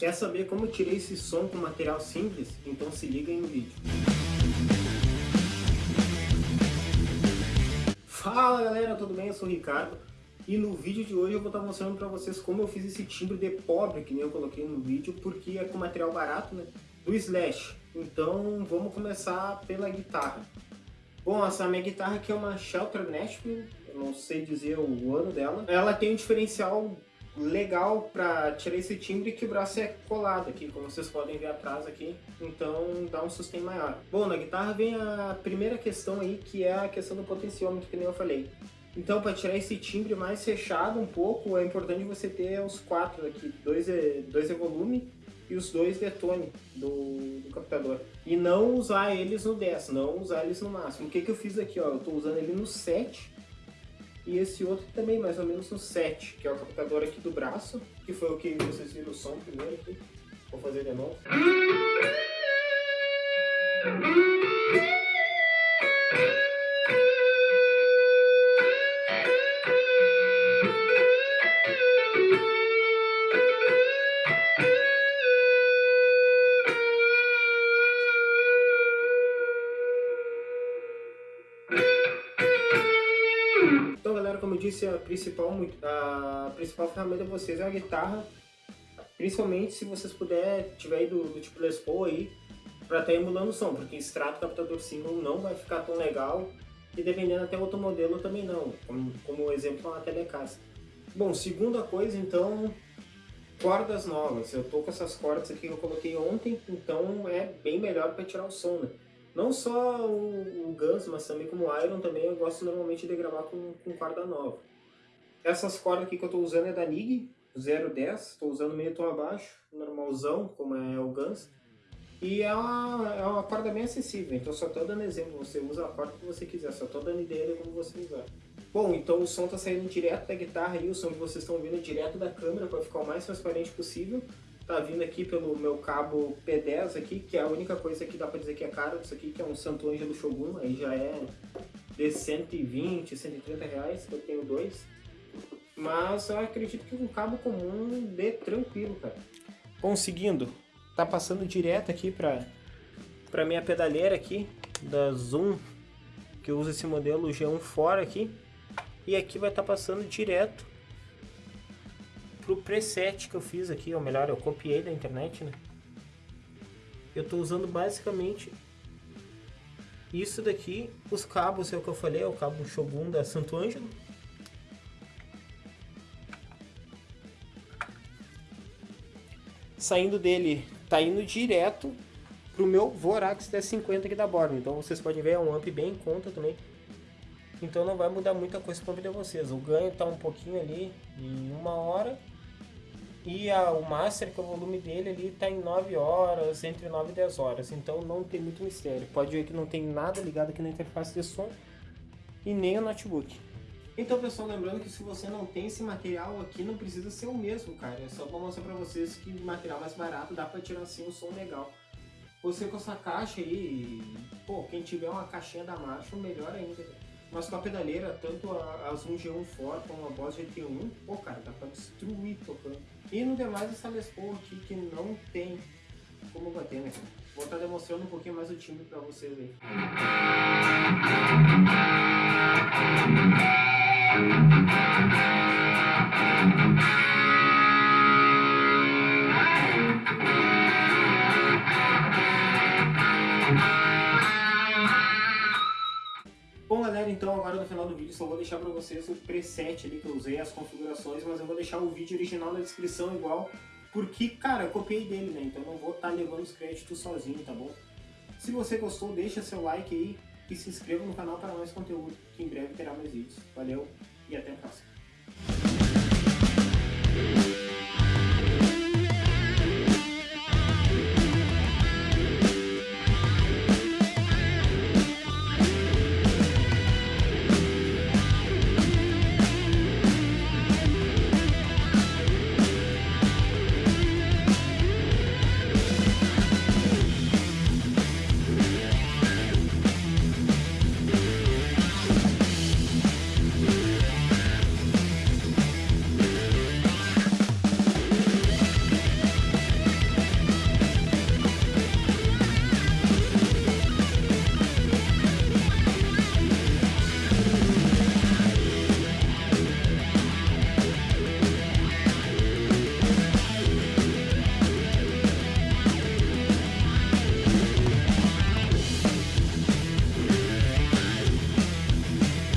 Quer saber como tirei esse som com material simples? Então se liga no vídeo. Fala galera, tudo bem? Eu sou o Ricardo e no vídeo de hoje eu vou estar mostrando para vocês como eu fiz esse timbre de pobre que nem eu coloquei no vídeo porque é com material barato, né? Do Slash. Então vamos começar pela guitarra. Bom, essa minha guitarra aqui é uma Shelter Nashville, eu não sei dizer o ano dela. Ela tem um diferencial legal para tirar esse timbre que o braço é colado aqui, como vocês podem ver atrás aqui, então dá um sustain maior. Bom, na guitarra vem a primeira questão aí, que é a questão do potenciômetro, que nem eu falei. Então, para tirar esse timbre mais fechado um pouco, é importante você ter os quatro aqui, dois é, dois é volume e os dois de tone do, do captador. E não usar eles no 10, não usar eles no máximo. O que, que eu fiz aqui? Ó, eu estou usando ele no 7, e esse outro também mais ou menos no 7, que é o captador aqui do braço, que foi o que vocês viram o som primeiro aqui. Vou fazer de novo. como eu disse, a principal, a principal ferramenta de vocês é a guitarra, principalmente se vocês puderem, tiver do, do tipo Les Paul aí, para estar tá emulando o som, porque extrato captador single não vai ficar tão legal, e dependendo até outro modelo também não, como, como exemplo a Telecaster. Bom, segunda coisa então, cordas novas. Eu tô com essas cordas aqui que eu coloquei ontem, então é bem melhor para tirar o som, né? Não só o, o Guns, mas também como o Iron também eu gosto normalmente de gravar com, com corda nova. Essas cordas aqui que eu estou usando é da NIG 010, estou usando meio tom abaixo, normalzão, como é o Guns. E é uma, é uma corda bem acessível, então só estou dando exemplo, você usa a corda que você quiser, só estou dando ideia de como você usar. Bom, então o som está saindo direto da guitarra e o som que vocês estão ouvindo direto da câmera para ficar o mais transparente possível tá vindo aqui pelo meu cabo P10 aqui, que é a única coisa que dá para dizer que é caro disso aqui, que é um Santo Ângelo Shogun, aí já é de 120, 130 reais, eu tenho dois. Mas eu acredito que um cabo comum dê tranquilo, cara. Conseguindo, tá passando direto aqui para para minha pedaleira aqui da Zoom, que uso esse modelo G1 fora aqui. E aqui vai estar tá passando direto pro preset que eu fiz aqui, ou melhor, eu copiei da internet, né? Eu tô usando basicamente isso daqui, os cabos, é o que eu falei, é o cabo Shogun da Santo Ângelo. Saindo dele, tá indo direto pro meu Vorax 1050 aqui da borda. Então vocês podem ver, é um amp bem em conta também. Então não vai mudar muita coisa para vida vocês. O ganho tá um pouquinho ali em uma hora e a, o Master, que é o volume dele ali, está em 9 horas, entre 9 e 10 horas. Então não tem muito mistério. Pode ver que não tem nada ligado aqui na interface de som e nem o notebook. Então pessoal, lembrando que se você não tem esse material aqui, não precisa ser o mesmo, cara. É só para mostrar para vocês que material mais barato dá para tirar assim um som legal. Você com essa caixa aí, pô, quem tiver uma caixinha da marcha, melhor ainda. Mas com a pedaleira, tanto a, Zoom G1 Ford como a Boss GT1, pô cara, dá pra destruir tocando. E no demais essa Les Paul aqui que não tem como bater, né Vou estar tá demonstrando um pouquinho mais o timbre pra vocês aí. Então agora no final do vídeo só vou deixar para vocês o preset ali que eu usei, as configurações, mas eu vou deixar o vídeo original na descrição igual, porque, cara, eu copiei dele, né? Então não vou estar tá levando os créditos sozinho, tá bom? Se você gostou, deixa seu like aí e se inscreva no canal para mais conteúdo, que em breve terá mais vídeos. Valeu e até a próxima.